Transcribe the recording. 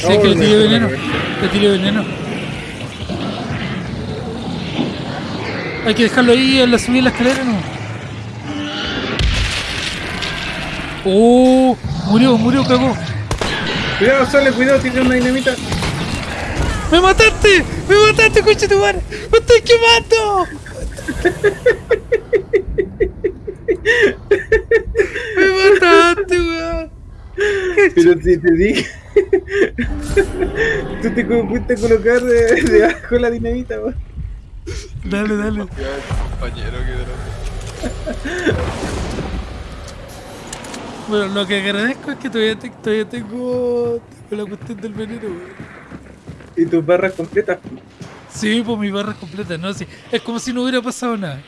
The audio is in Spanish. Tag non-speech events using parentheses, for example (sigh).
Sí, que le tiré veneno. Le tiré veneno. Hay que dejarlo ahí subida de la escalera, ¿no? Oh, murió, murió, cagó. Cuidado, sale, cuidado, tiene una dinamita. ¡Me mataste! ¡Me mataste, coche tu madre! ¡Me estoy quemando! ¡Me mataste, weón! Pero si te dije. (laughs) Tú te a colocar de- debajo la dinamita, weón. Dale, dale. Compañero, que drama. Bueno, lo que agradezco es que todavía, te- todavía tengo, tengo la cuestión del veneno, weón. Y tus barras completas. Sí, pues mi barra es completa, ¿no? Sí, es como si no hubiera pasado nada.